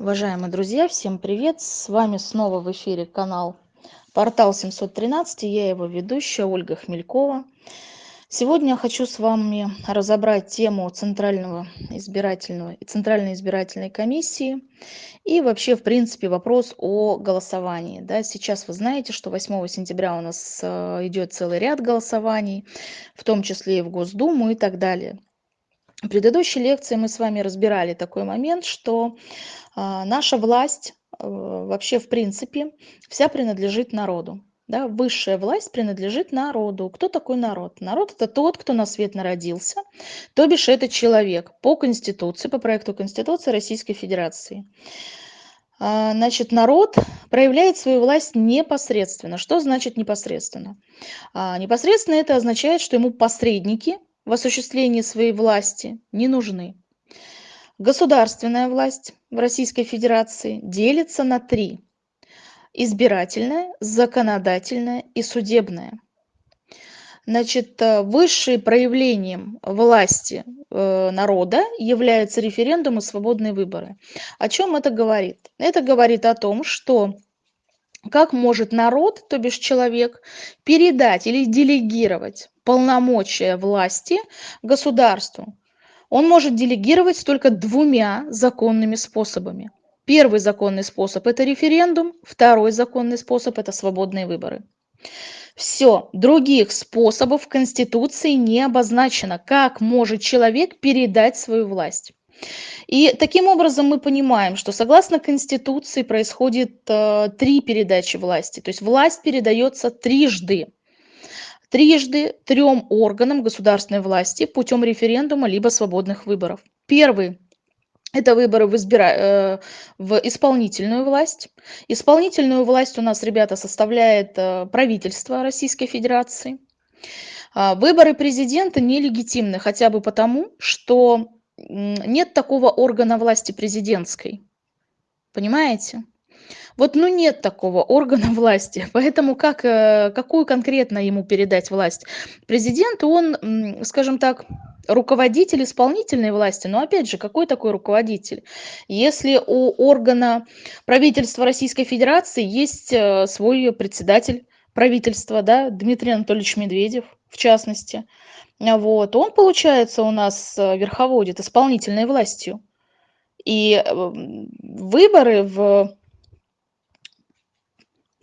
Уважаемые друзья, всем привет! С вами снова в эфире канал Портал 713, я его ведущая Ольга Хмелькова. Сегодня я хочу с вами разобрать тему Центрального избирательного и Центральной избирательной комиссии и вообще, в принципе, вопрос о голосовании. Да, сейчас вы знаете, что 8 сентября у нас э, идет целый ряд голосований, в том числе и в Госдуму и так далее. В предыдущей лекции мы с вами разбирали такой момент, что а, наша власть э, вообще в принципе вся принадлежит народу. Да, высшая власть принадлежит народу. Кто такой народ? Народ это тот, кто на свет народился, то бишь это человек по Конституции, по проекту Конституции Российской Федерации. А, значит, народ проявляет свою власть непосредственно. Что значит непосредственно? А, непосредственно это означает, что ему посредники в осуществлении своей власти не нужны. Государственная власть в Российской Федерации делится на три. Избирательная, законодательная и судебная. Значит, э, высшим проявлением власти э, народа является референдум и свободные выборы. О чем это говорит? Это говорит о том, что как может народ, то бишь человек, передать или делегировать полномочия власти государству? Он может делегировать только двумя законными способами. Первый законный способ – это референдум, второй законный способ – это свободные выборы. Все, других способов в Конституции не обозначено, как может человек передать свою власть. И таким образом мы понимаем, что согласно Конституции происходит э, три передачи власти. То есть власть передается трижды. Трижды трем органам государственной власти путем референдума либо свободных выборов. Первый это выборы в, избира... Э, в исполнительную власть. Исполнительную власть у нас, ребята, составляет э, правительство Российской Федерации. А, выборы президента нелегитимны хотя бы потому, что нет такого органа власти президентской. Понимаете? Вот ну нет такого органа власти, поэтому как, э, какую конкретно ему передать власть? Президент, он, скажем так, руководитель исполнительной власти, но опять же, какой такой руководитель? Если у органа правительства Российской Федерации есть э, свой председатель правительства, да, Дмитрий Анатольевич Медведев, в частности, вот, он, получается, у нас э, верховодит исполнительной властью. И выборы в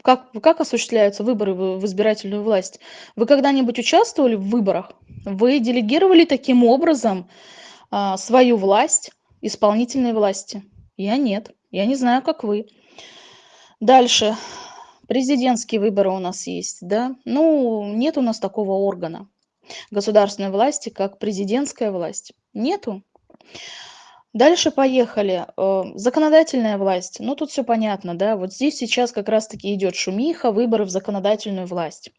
как, как осуществляются выборы в, избирательную власть? Вы когда-нибудь участвовали в выборах? Вы делегировали таким образом а, свою власть исполнительной власти? Я нет. Я не знаю, как вы. Дальше. Президентские выборы у нас есть, да? Ну, нет у нас такого органа государственной власти, как президентская власть. Нету. Дальше поехали. Э, законодательная власть. Ну, тут все понятно, да. Вот здесь сейчас как раз-таки идет шумиха, выборы в законодательную власть.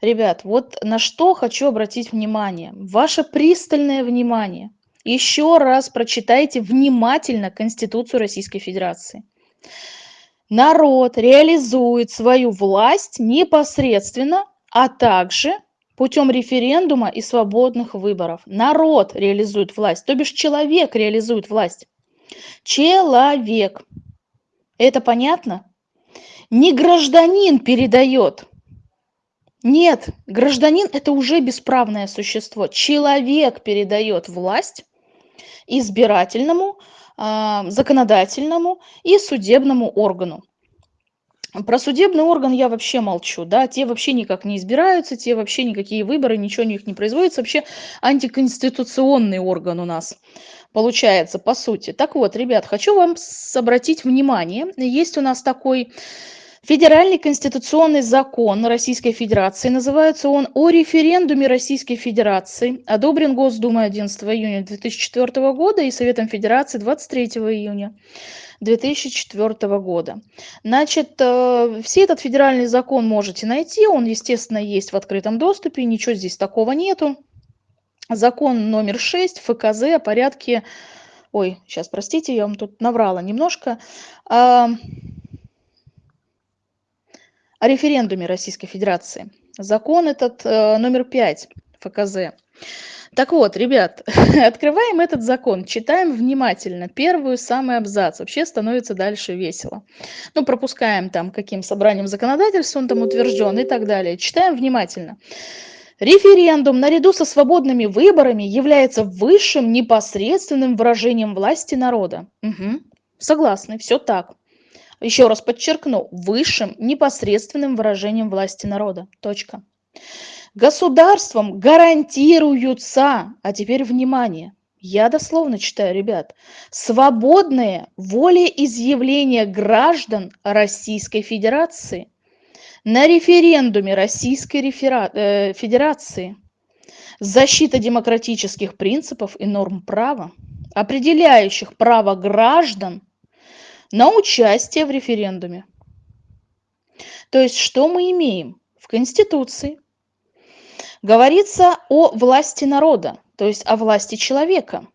Ребят, вот на что хочу обратить внимание. Ваше пристальное внимание. Еще раз прочитайте внимательно Конституцию Российской Федерации. Народ реализует свою власть непосредственно, а также путем референдума и свободных выборов. Народ реализует власть, то бишь человек реализует власть. Человек. Это понятно? Не гражданин передает. Нет, гражданин – это уже бесправное существо. Человек передает власть избирательному, а, законодательному и судебному органу. Про судебный орган я вообще молчу, да, те вообще никак не избираются, те вообще никакие выборы, ничего у них не производится, вообще антиконституционный орган у нас получается, по сути. Так вот, ребят, хочу вам обратить внимание, есть у нас такой Федеральный конституционный закон Российской Федерации, называется он «О референдуме Российской Федерации», одобрен Госдумой 11 июня 2004 года и Советом Федерации 23 июня 2004 года. Значит, э, все этот федеральный закон можете найти, он, естественно, есть в открытом доступе, ничего здесь такого нету. Закон номер 6 ФКЗ о порядке... Ой, сейчас, простите, я вам тут наврала немножко. О референдуме Российской Федерации. Закон этот э, номер 5 ФКЗ. Так вот, ребят, открываем этот закон, читаем внимательно. Первую, самый абзац. Вообще становится дальше весело. Ну, пропускаем там, каким собранием законодательства он там утвержден и так далее. Читаем внимательно. Референдум наряду со свободными выборами является высшим непосредственным выражением власти народа. Угу. Согласны, все так. Еще раз подчеркну, высшим непосредственным выражением власти народа. Точка. Государством гарантируются, а теперь внимание, я дословно читаю, ребят, свободное волеизъявление граждан Российской Федерации на референдуме Российской рефера... э, Федерации, защита демократических принципов и норм права, определяющих право граждан на участие в референдуме. То есть что мы имеем? В Конституции говорится о власти народа, то есть о власти человека.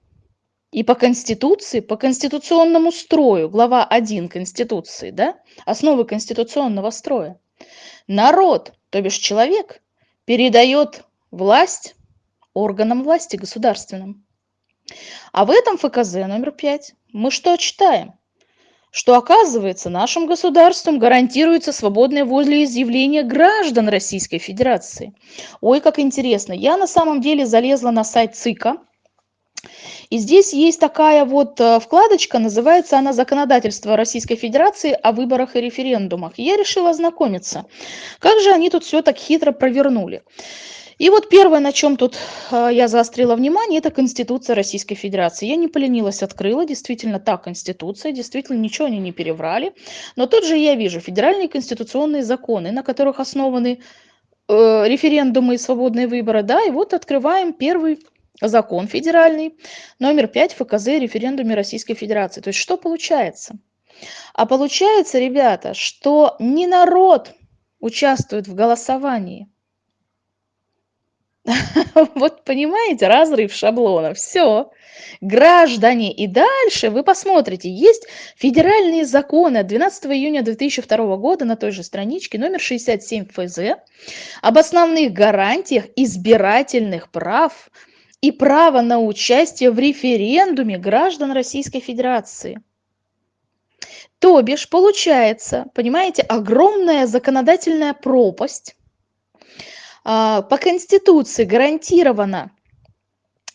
И по Конституции, по конституционному строю, глава 1 Конституции, да, основы конституционного строя, народ, то бишь человек, передает власть органам власти государственным. А в этом ФКЗ номер 5 мы что читаем? Что, оказывается, нашим государством гарантируется свободное волеизъявление граждан Российской Федерации. Ой, как интересно. Я на самом деле залезла на сайт ЦИКа, и здесь есть такая вот э, вкладочка, называется она «Законодательство Российской Федерации о выборах и референдумах». я решила ознакомиться, как же они тут все так хитро провернули. И вот первое, на чем тут э, я заострила внимание, это Конституция Российской Федерации. Я не поленилась, открыла, действительно та Конституция, действительно ничего они не переврали. Но тут же я вижу федеральные конституционные законы, на которых основаны э, референдумы и свободные выборы. Да, и вот открываем первый закон федеральный, номер 5 ФКЗ референдуме Российской Федерации. То есть что получается? А получается, ребята, что не народ участвует в голосовании, Вот понимаете, разрыв шаблона. Все. Граждане. И дальше вы посмотрите, есть федеральные законы от 12 июня 2002 года на той же страничке, номер 67 ФЗ, об основных гарантиях избирательных прав и права на участие в референдуме граждан Российской Федерации. То бишь, получается, понимаете, огромная законодательная пропасть, по Конституции гарантирована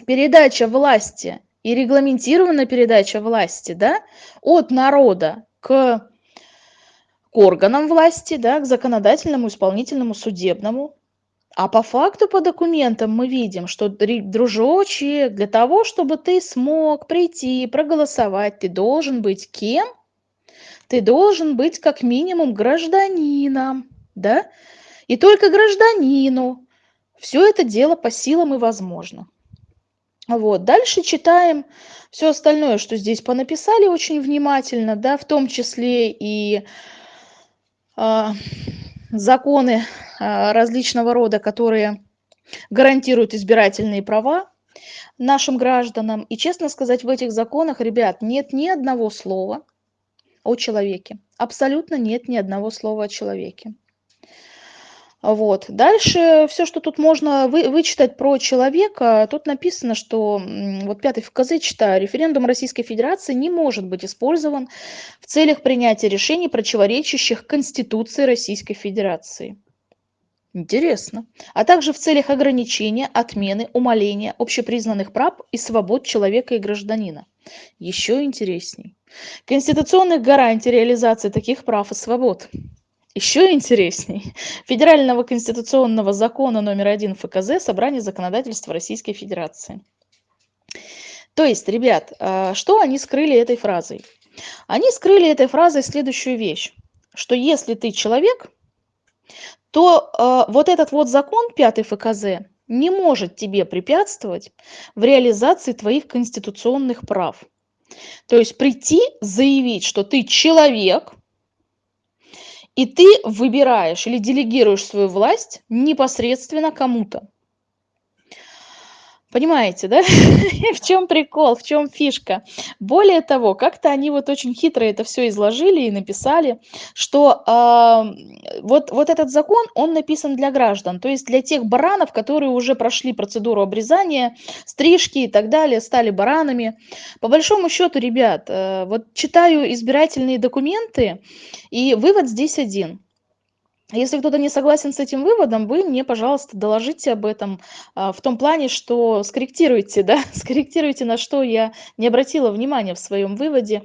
передача власти и регламентирована передача власти да, от народа к, к органам власти, да, к законодательному, исполнительному, судебному. А по факту, по документам мы видим, что, дружочек, для того, чтобы ты смог прийти, проголосовать, ты должен быть кем? Ты должен быть как минимум гражданином, да? И только гражданину все это дело по силам и возможно. Вот. Дальше читаем все остальное, что здесь понаписали очень внимательно, да, в том числе и э, законы э, различного рода, которые гарантируют избирательные права нашим гражданам. И честно сказать, в этих законах, ребят, нет ни одного слова о человеке. Абсолютно нет ни одного слова о человеке. Вот. Дальше все, что тут можно вы, вычитать про человека, тут написано, что, вот пятый ФКЗ читаю, референдум Российской Федерации не может быть использован в целях принятия решений, противоречащих Конституции Российской Федерации. Интересно. А также в целях ограничения, отмены, умаления общепризнанных прав и свобод человека и гражданина. Еще интересней. Конституционных гарантий реализации таких прав и свобод. Еще интересней. Федерального конституционного закона номер один ФКЗ «Собрание законодательства Российской Федерации». То есть, ребят, а, что они скрыли этой фразой? Они скрыли этой фразой следующую вещь, что если ты человек, то э, вот этот вот закон, пятый ФКЗ, не может тебе препятствовать в реализации твоих конституционных прав. То есть прийти, заявить, что ты человек, и ты выбираешь или делегируешь свою власть непосредственно кому-то. Понимаете, да? В чем прикол, в чем фишка? Более того, как-то они вот очень хитро это все изложили и написали, что а, вот, вот этот закон, он написан для граждан, то есть для тех баранов, которые уже прошли процедуру обрезания, стрижки и так далее, стали баранами. По большому счету, ребят, э, вот читаю избирательные документы, и вывод здесь один – если кто-то не согласен с этим выводом, вы мне, пожалуйста, доложите об этом а, в том плане, что скорректируйте, да, скорректируйте, на что я не обратила внимания в своем выводе.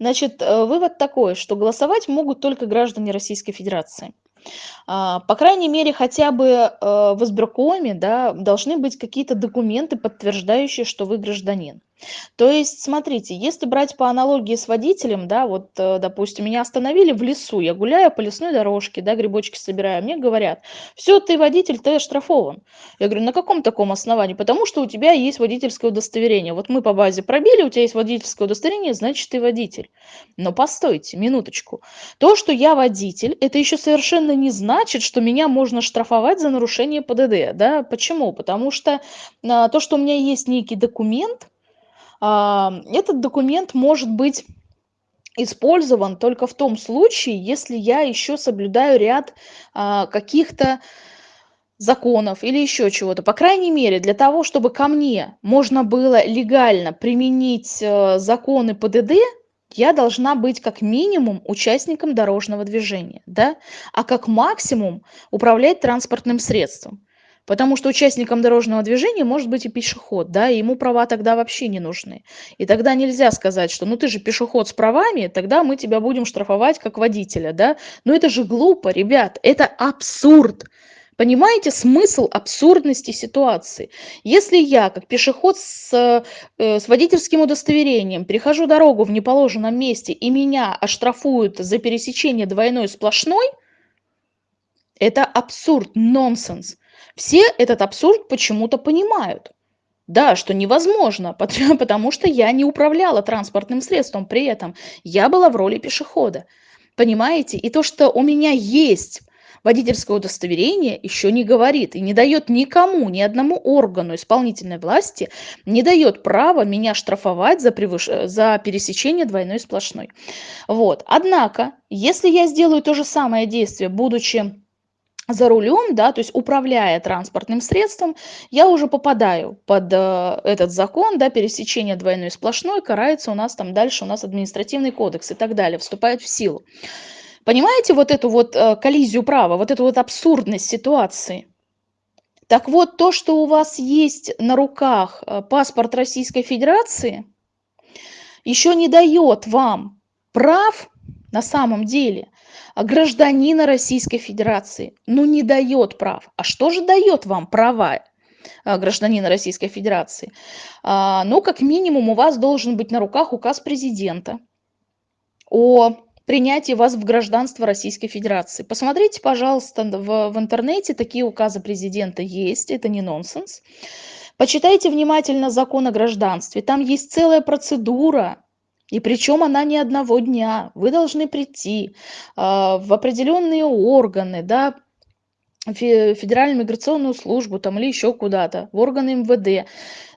Значит, э, вывод такой, что голосовать могут только граждане Российской Федерации. А, по крайней мере, хотя бы э, в избиркоме да, должны быть какие-то документы, подтверждающие, что вы гражданин. То есть, смотрите, если брать по аналогии с водителем, да, вот, э, допустим, меня остановили в лесу, я гуляю по лесной дорожке, да, грибочки собираю, мне говорят, все, ты водитель, ты оштрафован. Я говорю, на каком таком основании? Потому что у тебя есть водительское удостоверение. Вот мы по базе пробили, у тебя есть водительское удостоверение, значит, ты водитель. Но постойте, минуточку. То, что я водитель, это еще совершенно не значит, что меня можно штрафовать за нарушение ПДД, да, почему? Потому что а, то, что у меня есть некий документ, этот документ может быть использован только в том случае, если я еще соблюдаю ряд а, каких-то законов или еще чего-то. По крайней мере, для того, чтобы ко мне можно было легально применить э, законы ПДД, я должна быть как минимум участником дорожного движения, да, а как максимум управлять транспортным средством. Потому что участником дорожного движения может быть и пешеход, да, и ему права тогда вообще не нужны. И тогда нельзя сказать, что ну ты же пешеход с правами, тогда мы тебя будем штрафовать как водителя, да. Но это же глупо, ребят, это абсурд. Понимаете смысл абсурдности ситуации? Если я, как пешеход с, э, с водительским удостоверением, перехожу дорогу в неположенном месте и меня оштрафуют за пересечение двойной сплошной, это абсурд, нонсенс. Все этот абсурд почему-то понимают. Да, что невозможно, потому что я не управляла транспортным средством при этом. Я была в роли пешехода. Понимаете? И то, что у меня есть водительское удостоверение, еще не говорит и не дает никому, ни одному органу исполнительной власти, не дает права меня штрафовать за, превыш... за пересечение двойной сплошной. Вот. Однако, если я сделаю то же самое действие, будучи за рулем, да, то есть управляя транспортным средством, я уже попадаю под э, этот закон, да, пересечение двойной сплошной, карается у нас там дальше, у нас административный кодекс и так далее, вступает в силу. Понимаете вот эту вот э, коллизию права, вот эту вот абсурдность ситуации? Так вот, то, что у вас есть на руках э, паспорт Российской Федерации, еще не дает вам прав на самом деле гражданина Российской Федерации, ну не дает прав. А что же дает вам права а, гражданина Российской Федерации? А, ну, как минимум, у вас должен быть на руках указ президента о принятии вас в гражданство Российской Федерации. Посмотрите, пожалуйста, в, в интернете такие указы президента есть, это не нонсенс. Почитайте внимательно закон о гражданстве, там есть целая процедура, и причем она не одного дня. Вы должны прийти а, в определенные органы, да, Федеральную миграционную службу там или еще куда-то, в органы МВД,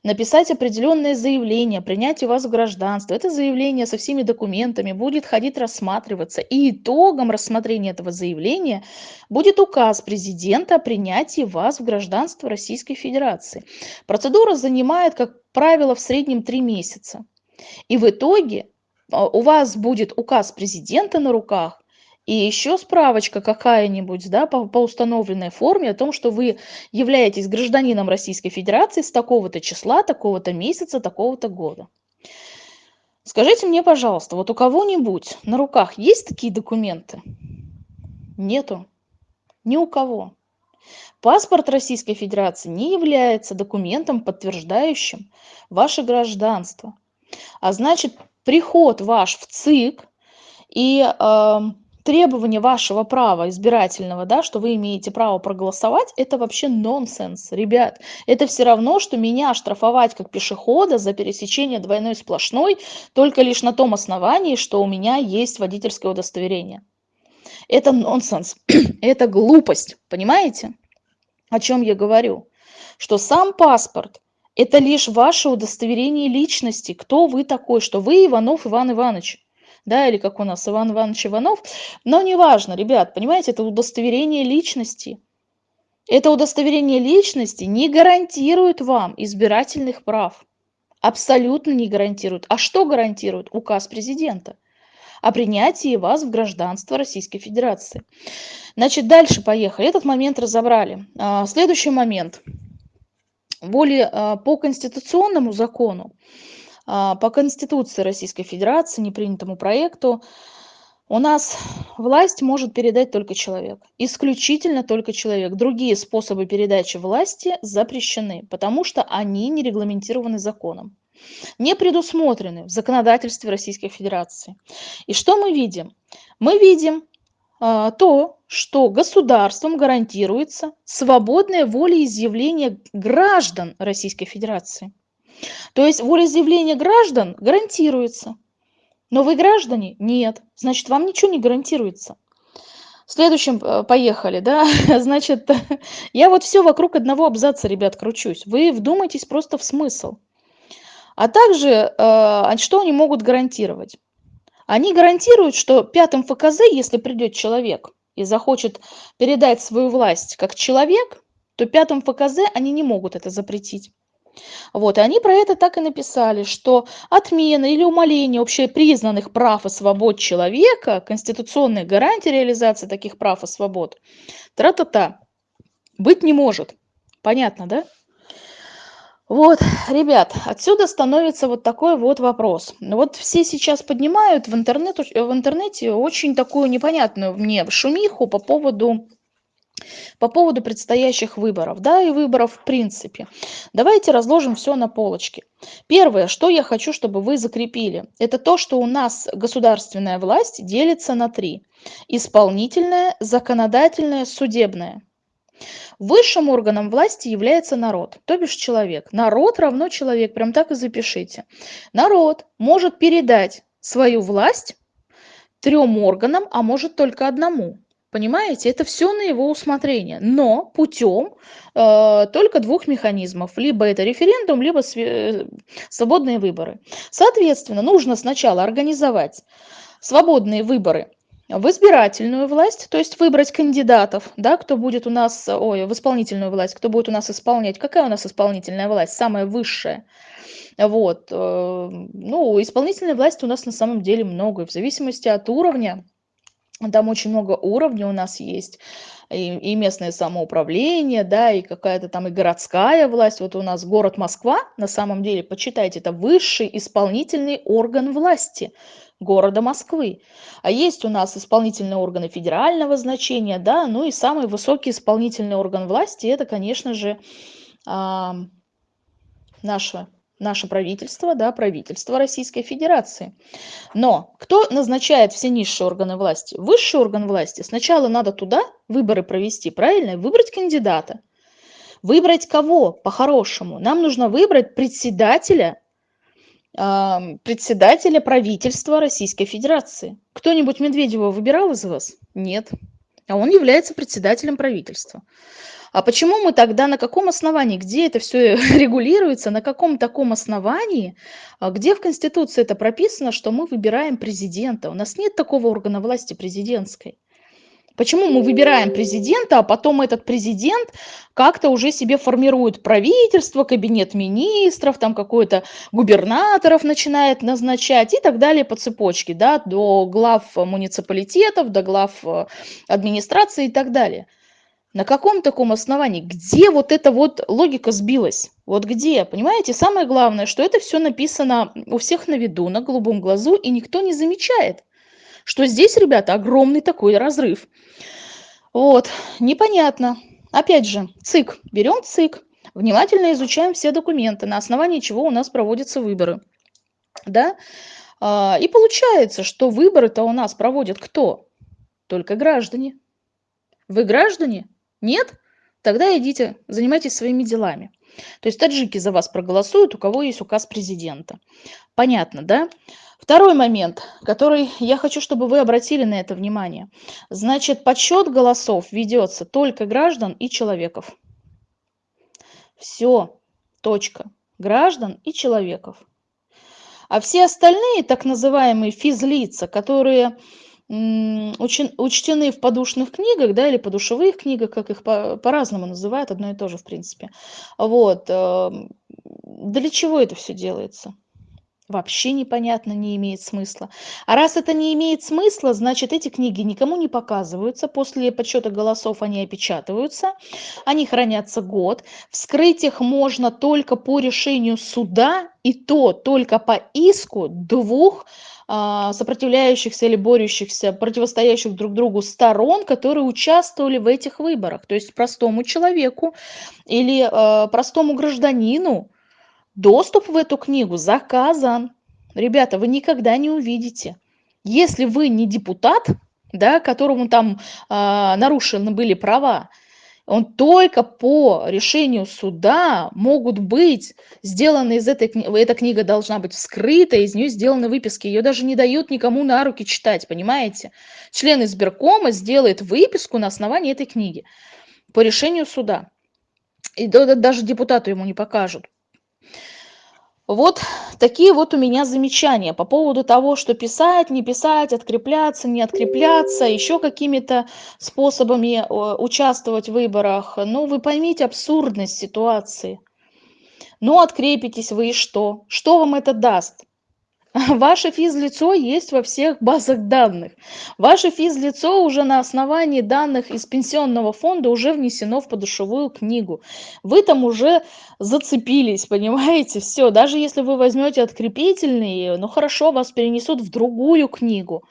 написать определенное заявление, принять вас в гражданство. Это заявление со всеми документами будет ходить рассматриваться. И итогом рассмотрения этого заявления будет указ президента о принятии вас в гражданство Российской Федерации. Процедура занимает, как правило, в среднем три месяца. И в итоге а, у вас будет указ президента на руках, и еще справочка какая-нибудь, да, по, по установленной форме о том, что вы являетесь гражданином Российской Федерации с такого-то числа, такого-то месяца, такого-то года. Скажите мне, пожалуйста, вот у кого-нибудь на руках есть такие документы? Нету. Ни у кого. Паспорт Российской Федерации не является документом, подтверждающим ваше гражданство. А значит, приход ваш в ЦИК и э, требование вашего права избирательного, да, что вы имеете право проголосовать, это вообще нонсенс, ребят. Это все равно, что меня штрафовать как пешехода за пересечение двойной сплошной только лишь на том основании, что у меня есть водительское удостоверение. Это нонсенс, это глупость, понимаете, о чем я говорю? Что сам паспорт Это лишь ваше удостоверение личности, кто вы такой, что вы Иванов Иван Иванович. Да, или как у нас Иван Иванович Иванов. Но неважно, ребят, понимаете, это удостоверение личности. Это удостоверение личности не гарантирует вам избирательных прав. Абсолютно не гарантирует. А что гарантирует? Указ президента о принятии вас в гражданство Российской Федерации. Значит, дальше поехали. Этот момент разобрали. А, следующий момент. Более а, по конституционному закону, а, по Конституции Российской Федерации, непринятому проекту, у нас власть может передать только человек, исключительно только человек. Другие способы передачи власти запрещены, потому что они не регламентированы законом, не предусмотрены в законодательстве Российской Федерации. И что мы видим? Мы видим то, что государством гарантируется свободное волеизъявление граждан Российской Федерации. То есть волеизъявление граждан гарантируется – но вы граждане? Нет. Значит, вам ничего не гарантируется. Следующим э, поехали, да, значит, я вот все вокруг одного абзаца, ребят, кручусь. Вы вдумайтесь просто в смысл. А также, э, что они могут гарантировать? Они гарантируют, что пятым ФКЗ, если придет человек и захочет передать свою власть как человек, то пятым ФКЗ они не могут это запретить. Вот, и они про это так и написали, что отмена или умаление общепризнанных прав и свобод человека, конституционные гарантии реализации таких прав и свобод, тра-та-та, быть не может. Понятно, да? Вот, ребят, отсюда становится вот такой вот вопрос. Вот все сейчас поднимают в, интернет, в интернете очень такую непонятную мне шумиху по поводу по поводу предстоящих выборов, да, и выборов в принципе. Давайте разложим все на полочке. Первое, что я хочу, чтобы вы закрепили, это то, что у нас государственная власть делится на три. Исполнительная, законодательная, судебная. Высшим органом власти является народ, то бишь человек. Народ равно человек, прям так и запишите. Народ может передать свою власть трем органам, а может только одному. Понимаете, это все на его усмотрение, но путем э, только двух механизмов. Либо это референдум, либо све- свободные выборы. Соответственно, нужно сначала организовать свободные выборы в избирательную власть, то есть выбрать кандидатов, да, кто будет у нас, ой, в исполнительную власть, кто будет у нас исполнять. Какая у нас исполнительная власть? Самая высшая. Вот. Э, ну, исполнительной власти у нас на самом деле много, и в зависимости от уровня там очень много уровней у нас есть, и, и местное самоуправление, да, и какая-то там и городская власть. Вот у нас город Москва, на самом деле, почитайте, это высший исполнительный орган власти города Москвы. А есть у нас исполнительные органы федерального значения, да, ну и самый высокий исполнительный орган власти, это, конечно же, а, наша наше правительство, да, правительство Российской Федерации. Но кто назначает все низшие органы власти? Высший орган власти. Сначала надо туда выборы провести, правильно? Выбрать кандидата. Выбрать кого по-хорошему? Нам нужно выбрать председателя, э, председателя правительства Российской Федерации. Кто-нибудь Медведева выбирал из вас? Нет. А он является председателем правительства. А почему мы тогда, на каком основании, где это все регулируется, на каком таком основании, а где в Конституции это прописано, что мы выбираем президента? У нас нет такого органа власти президентской. Почему мы выбираем президента, а потом этот президент как-то уже себе формирует правительство, кабинет министров, там какой-то губернаторов начинает назначать и так далее по цепочке, да, до глав муниципалитетов, до глав э, администрации и так далее. На каком таком основании? Где вот эта вот логика сбилась? Вот где? Понимаете, самое главное, что это все написано у всех на виду, на голубом глазу, и никто не замечает, что здесь, ребята, огромный такой разрыв. Вот, непонятно. Опять же, ЦИК. Берем ЦИК, внимательно изучаем все документы, на основании чего у нас проводятся выборы. Да? А, и получается, что выборы-то у нас проводят кто? Только граждане. Вы граждане? Нет? Тогда идите, занимайтесь своими делами. То есть таджики за вас проголосуют, у кого есть указ президента. Понятно, да? Второй момент, который я хочу, чтобы вы обратили на это внимание. Значит, подсчет голосов ведется только граждан и человеков. Все, точка. граждан и человеков. А все остальные так называемые физлица, которые учтены в подушных книгах, да, или подушевых книгах, как их по-разному называют, одно и то же, в принципе. Вот. Эм, для чего это все делается? вообще непонятно, не имеет смысла. А раз это не имеет смысла, значит эти книги никому не показываются, после подсчета голосов они опечатываются, они хранятся год, вскрыть их можно только по решению суда, и то только по иску двух сопротивляющихся или борющихся, противостоящих друг другу сторон, которые участвовали в этих выборах. То есть простому человеку или э, простому гражданину, Доступ в эту книгу заказан. Ребята, вы никогда не увидите. Если вы не депутат, да, которому там э, нарушены были права, он только по решению суда могут быть сделаны из этой книги, эта книга должна быть вскрыта, из нее сделаны выписки, ее даже не дают никому на руки читать, понимаете? Член избиркома сделает выписку на основании этой книги по решению суда. И даже депутату ему не покажут. Вот такие вот у меня замечания по поводу того, что писать, не писать, открепляться, не открепляться, еще какими-то способами э, участвовать в выборах. Ну, вы поймите абсурдность ситуации. Ну, открепитесь вы и что? Что вам это даст? Ваше физлицо есть во всех базах данных. Ваше физлицо уже на основании данных из пенсионного фонда уже внесено в подушевую книгу. Вы там уже зацепились, понимаете? Все, даже если вы возьмете открепительные, ну хорошо, вас перенесут в другую книгу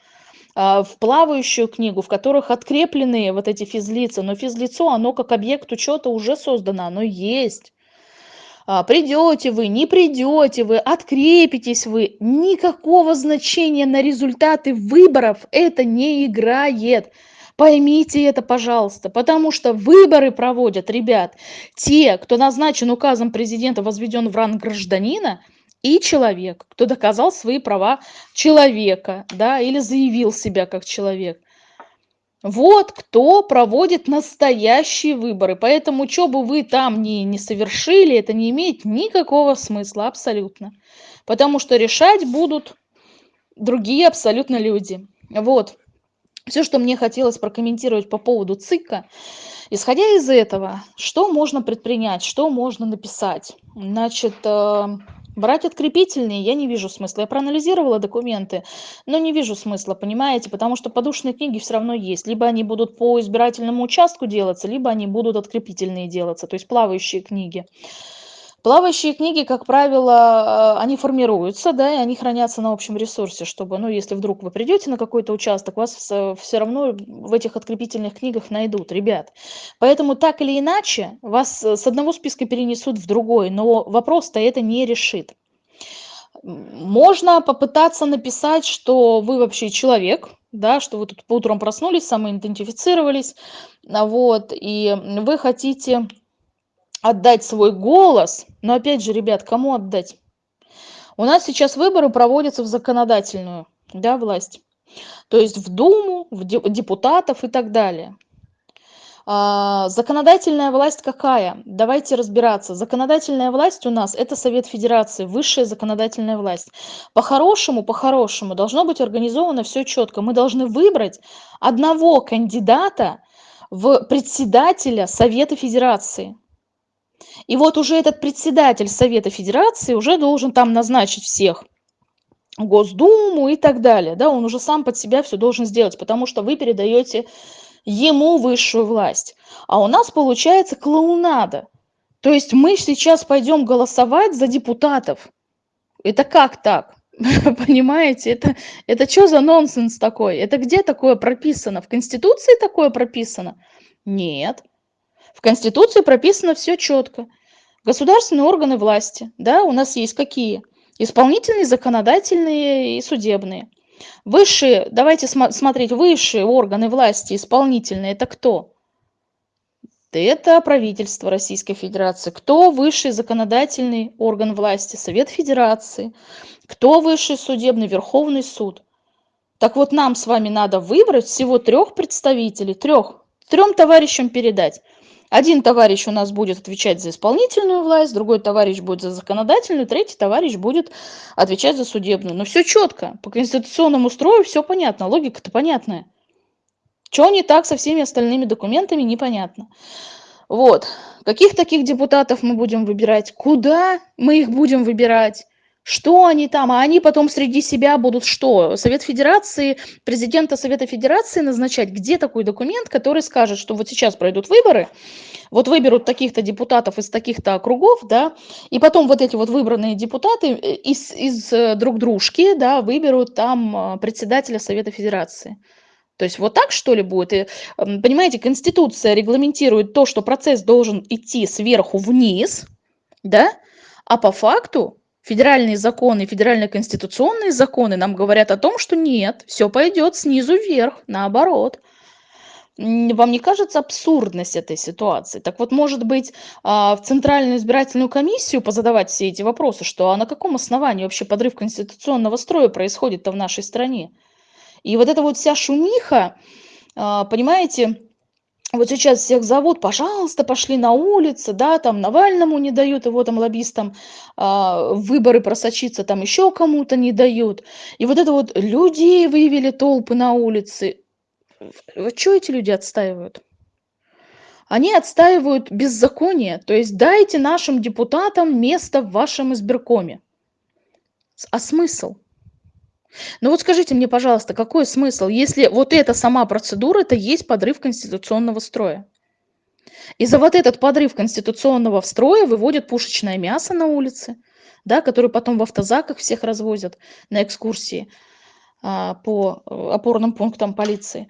а, в плавающую книгу, в которых откреплены вот эти физлица. Но физлицо, оно как объект учета уже создано, оно есть. А, придете вы, не придете вы, открепитесь вы, никакого значения на результаты выборов это не играет. Поймите это, пожалуйста, потому что выборы проводят, ребят, те, кто назначен указом президента, возведен в ранг гражданина, и человек, кто доказал свои права человека, да, или заявил себя как человек. Вот кто проводит настоящие выборы. Поэтому, что бы вы там ни, не совершили, это не имеет никакого смысла абсолютно. Потому что решать будут другие абсолютно люди. Вот. Все, что мне хотелось прокомментировать по поводу ЦИКа. Исходя из этого, что можно предпринять, что можно написать? Значит, э, Брать открепительные я не вижу смысла. Я проанализировала документы, но не вижу смысла, понимаете, потому что подушные книги все равно есть. Либо они будут по избирательному участку делаться, либо они будут открепительные делаться, то есть плавающие книги. Плавающие книги, как правило, э, они формируются, да, и они хранятся на общем ресурсе, чтобы, ну, если вдруг вы придете на какой-то участок, вас все равно в этих открепительных книгах найдут, ребят. Поэтому так или иначе вас э, с одного списка перенесут в другой, но вопрос-то это не решит. Можно попытаться написать, что вы вообще человек, да, что вы тут по утрам проснулись, самоидентифицировались, а вот, и вы хотите отдать свой голос. Но опять же, ребят, кому отдать? У нас сейчас выборы проводятся в законодательную да, власть. То есть в Думу, в депутатов и так далее. А, законодательная власть какая? Давайте разбираться. Законодательная власть у нас это Совет Федерации, высшая законодательная власть. По-хорошему, по-хорошему должно быть организовано все четко. Мы должны выбрать одного кандидата в председателя Совета Федерации. И вот уже этот председатель Совета Федерации уже должен там назначить всех. Госдуму и так далее. Да, он уже сам под себя все должен сделать, потому что вы передаете ему высшую власть. А у нас получается клоунада. То есть мы сейчас пойдем голосовать за депутатов. Это как так? Понимаете, это, это что за нонсенс такой? Это где такое прописано? В Конституции такое прописано? Нет. В Конституции прописано все четко. Государственные органы власти, да, у нас есть какие? Исполнительные, законодательные и судебные. Высшие, давайте см смотреть, высшие органы власти исполнительные, это кто? Это правительство Российской Федерации. Кто высший законодательный орган власти? Совет Федерации. Кто высший судебный? Верховный суд. Так вот, нам с вами надо выбрать всего трех представителей, трех, трем товарищам передать Один товарищ у нас будет отвечать за исполнительную власть, другой товарищ будет за законодательную, третий товарищ будет отвечать за судебную. Но все четко, по конституционному строю все понятно, логика-то понятная. Что не так со всеми остальными документами, непонятно. Вот. Каких таких депутатов мы будем выбирать? Куда мы их будем выбирать? Что они там? А они потом среди себя будут что? Совет Федерации, президента Совета Федерации назначать? Где такой документ, который скажет, что вот сейчас пройдут выборы, вот выберут таких-то депутатов из таких-то округов, да, и потом вот эти вот выбранные депутаты э, из, из э, друг дружки, да, выберут там э, председателя Совета Федерации. То есть вот так что ли будет? И, понимаете, Конституция регламентирует то, что процесс должен идти сверху вниз, да, а по факту федеральные законы, федеральные конституционные законы нам говорят о том, что нет, все пойдет снизу вверх, наоборот. Вам не кажется абсурдность этой ситуации? Так вот, может быть, а, в Центральную избирательную комиссию позадавать все эти вопросы, что а на каком основании вообще подрыв конституционного строя происходит-то в нашей стране? И вот эта вот вся шумиха, а, понимаете, вот сейчас всех зовут, пожалуйста, пошли на улицы, да, там Навальному не дают, его там лоббистам а, выборы просочиться, там еще кому-то не дают. И вот это вот людей вывели толпы на улицы. Вот что эти люди отстаивают? Они отстаивают беззаконие, то есть дайте нашим депутатам место в вашем избиркоме. А смысл? Ну вот скажите мне, пожалуйста, какой смысл, если вот эта сама процедура, это есть подрыв конституционного строя? И за вот этот подрыв конституционного строя выводят пушечное мясо на улице, да, которое потом в автозаках всех развозят на экскурсии а, по э, опорным пунктам полиции.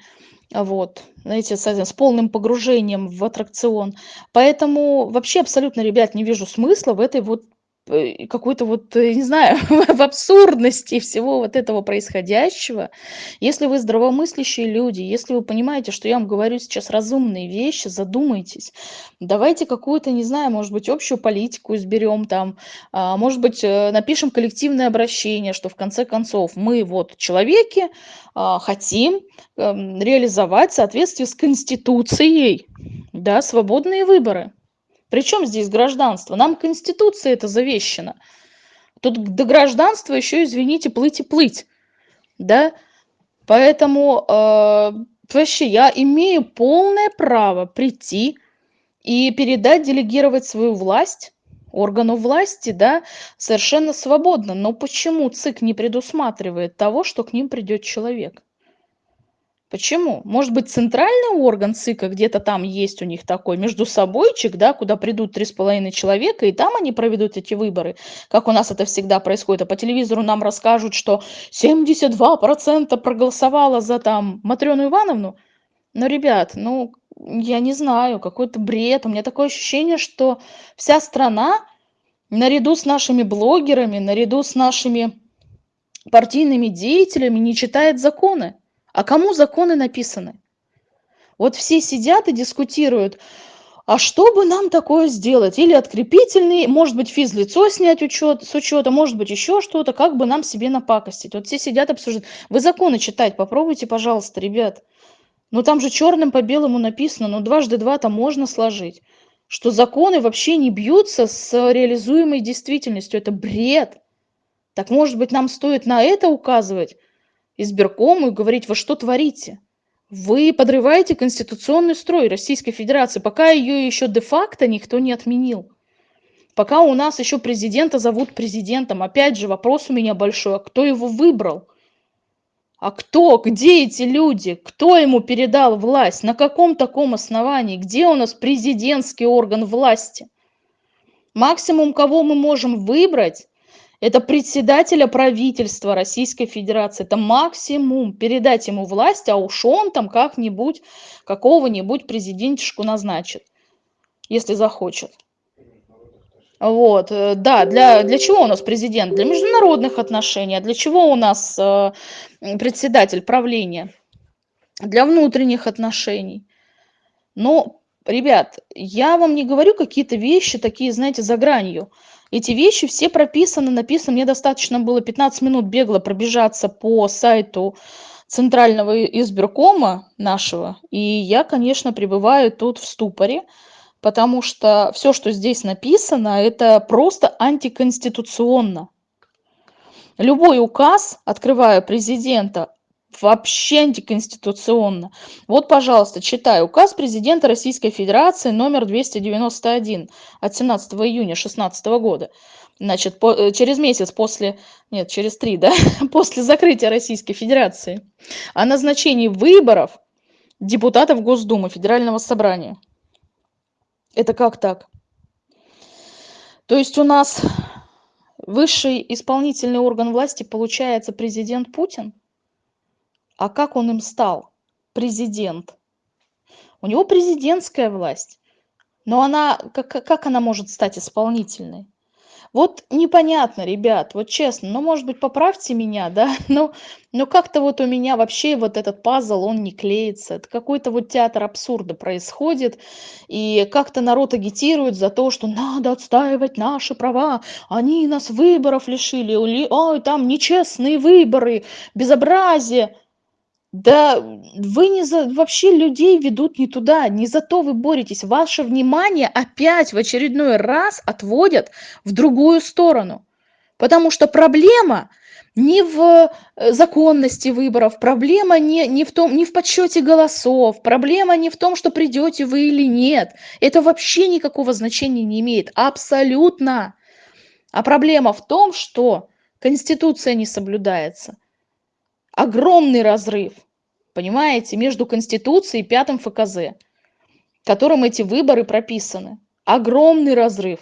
Вот, знаете, с, с полным погружением в аттракцион. Поэтому вообще абсолютно, ребят, не вижу смысла в этой вот какой-то вот, не знаю, в абсурдности всего вот этого происходящего. Если вы здравомыслящие люди, если вы понимаете, что я вам говорю сейчас разумные вещи, задумайтесь. Давайте какую-то, не знаю, может быть, общую политику изберем там, а, может быть, э, напишем коллективное обращение, что в конце концов мы вот человеки а, хотим эм, реализовать в соответствии с Конституцией, да, свободные выборы. Причем здесь гражданство? Нам Конституция это завещено. Тут до гражданства еще, извините, плыть и плыть. Да? Поэтому э, вообще я имею полное право прийти и передать, делегировать свою власть органу власти, да, совершенно свободно. Но почему ЦИК не предусматривает того, что к ним придет человек? Почему? Может быть, центральный орган ЦИКа где-то там есть у них такой, между собойчик, да, куда придут три с половиной человека, и там они проведут эти выборы, как у нас это всегда происходит. А по телевизору нам расскажут, что 72% проголосовало за там Матрёну Ивановну. Но, ребят, ну, я не знаю, какой-то бред. У меня такое ощущение, что вся страна, наряду с нашими блогерами, наряду с нашими партийными деятелями, не читает законы. А кому законы написаны? Вот все сидят и дискутируют, а что бы нам такое сделать? Или открепительный, может быть, физлицо снять учет, с учета, может быть, еще что-то, как бы нам себе напакостить. Вот все сидят обсуждают. Вы законы читать попробуйте, пожалуйста, ребят. Ну там же черным по белому написано, ну дважды два там можно сложить. Что законы вообще не бьются с реализуемой действительностью. Это бред. Так может быть нам стоит на это указывать? Избиркому и говорить, вы что творите? Вы подрываете конституционный строй Российской Федерации, пока ее еще де-факто никто не отменил. Пока у нас еще президента зовут президентом. Опять же, вопрос у меня большой, а кто его выбрал? А кто, где эти люди? Кто ему передал власть? На каком таком основании? Где у нас президентский орган власти? Максимум, кого мы можем выбрать, это председателя правительства Российской Федерации. Это максимум. Передать ему власть, а уж он там как-нибудь какого-нибудь президентишку назначит, если захочет. Вот, э, да, для, для чего у нас президент? Для международных отношений. А для чего у нас э, председатель правления? Для внутренних отношений. Но, ребят, я вам не говорю какие-то вещи такие, знаете, за гранью. Эти вещи все прописаны, написаны. Мне достаточно было 15 минут бегло пробежаться по сайту центрального избиркома нашего. И я, конечно, пребываю тут в ступоре, потому что все, что здесь написано, это просто антиконституционно. Любой указ, открывая президента, вообще антиконституционно. Вот, пожалуйста, читаю. Указ президента Российской Федерации номер 291 от 17 июня 2016 года. Значит, по, э, через месяц после, нет, через три, да, после закрытия Российской Федерации о назначении выборов депутатов Госдумы Федерального Собрания. Это как так? То есть у нас высший исполнительный орган власти получается президент Путин? А как он им стал? Президент. У него президентская власть. Но она, как, как она может стать исполнительной? Вот непонятно, ребят, вот честно, ну, может быть, поправьте меня, да, но, но как-то вот у меня вообще вот этот пазл, он не клеится. Это какой-то вот театр абсурда происходит, и как-то народ агитирует за то, что надо отстаивать наши права, они нас выборов лишили, ой, там нечестные выборы, безобразие. Да вы не за вообще людей ведут не туда, не за то вы боретесь. Ваше внимание опять в очередной раз отводят в другую сторону. Потому что проблема не в э, законности выборов, проблема не, не, в том, не в подсчете голосов, проблема не в том, что придете вы или нет. Это вообще никакого значения не имеет, абсолютно. А проблема в том, что Конституция не соблюдается – огромный разрыв, понимаете, между Конституцией и пятым ФКЗ, которым эти выборы прописаны. Огромный разрыв.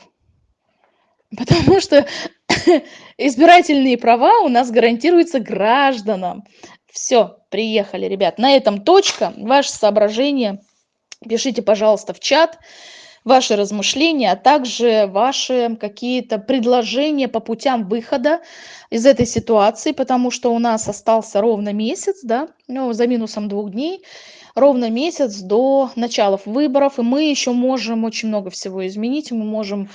Потому что избирательные права у нас гарантируются гражданам. Все, приехали, ребят. На этом точка. Ваши соображения пишите, пожалуйста, в чат ваши размышления, а также ваши какие-то предложения по путям выхода из этой ситуации, потому что у нас остался ровно месяц, да, ну, за минусом двух дней, ровно месяц до начала выборов, и мы еще можем очень много всего изменить, мы можем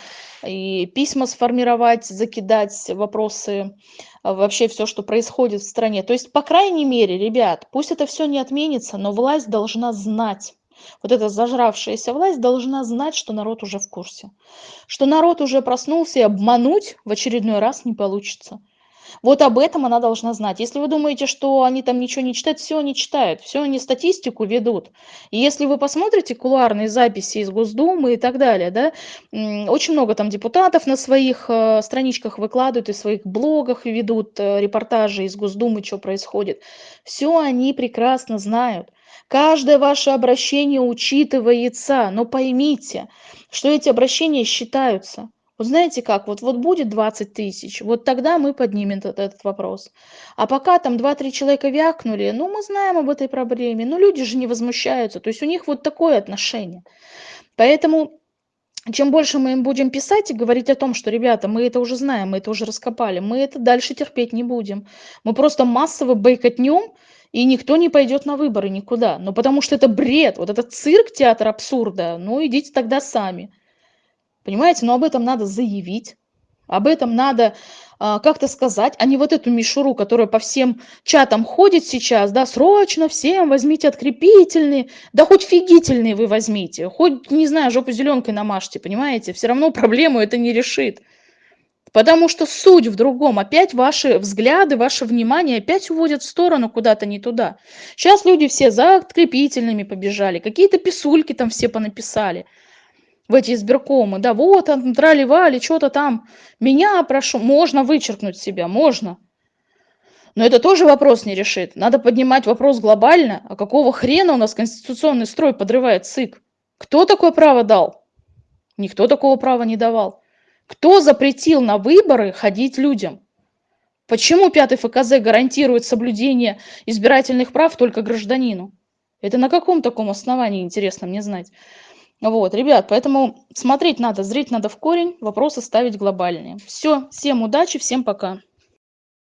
и письма сформировать, закидать вопросы, а, вообще все, что происходит в стране. То есть, по крайней мере, ребят, пусть это все не отменится, но власть должна знать, вот эта зажравшаяся власть должна знать, что народ уже в курсе. Что народ уже проснулся и обмануть в очередной раз не получится. Вот об этом она должна знать. Если вы думаете, что они там ничего не читают, все они читают, все они статистику ведут. И если вы посмотрите кулуарные записи из Госдумы и так далее, да, очень много там депутатов на своих э, страничках выкладывают и в своих блогах ведут э, репортажи из Госдумы, что происходит. Все они прекрасно знают. Каждое ваше обращение учитывается, но поймите, что эти обращения считаются. Вот знаете как, вот, вот будет 20 тысяч, вот тогда мы поднимем этот, этот вопрос. А пока там 2-3 человека вякнули, ну мы знаем об этой проблеме, но люди же не возмущаются, то есть у них вот такое отношение. Поэтому чем больше мы им будем писать и говорить о том, что, ребята, мы это уже знаем, мы это уже раскопали, мы это дальше терпеть не будем. Мы просто массово бойкотнем и никто не пойдет на выборы никуда. Ну, потому что это бред, вот этот цирк, театр абсурда, ну, идите тогда сами. Понимаете, но об этом надо заявить, об этом надо а, как-то сказать, а не вот эту мишуру, которая по всем чатам ходит сейчас, да, срочно всем возьмите открепительные, да хоть фигительные вы возьмите, хоть, не знаю, жопу зеленкой намажьте, понимаете, все равно проблему это не решит. Потому что суть в другом. Опять ваши взгляды, ваше внимание опять уводят в сторону куда-то не туда. Сейчас люди все за открепительными побежали, какие-то писульки там все понаписали в эти избиркомы. Да, вот, трали-вали, что-то там. Меня прошу, можно вычеркнуть себя, можно. Но это тоже вопрос не решит. Надо поднимать вопрос глобально. А какого хрена у нас конституционный строй подрывает ЦИК? Кто такое право дал? Никто такого права не давал. Кто запретил на выборы ходить людям? Почему пятый ФКЗ гарантирует соблюдение избирательных прав только гражданину? Это на каком таком основании, интересно мне знать. Вот, ребят, поэтому смотреть надо, зрить надо в корень, вопросы ставить глобальные. Все, всем удачи, всем пока.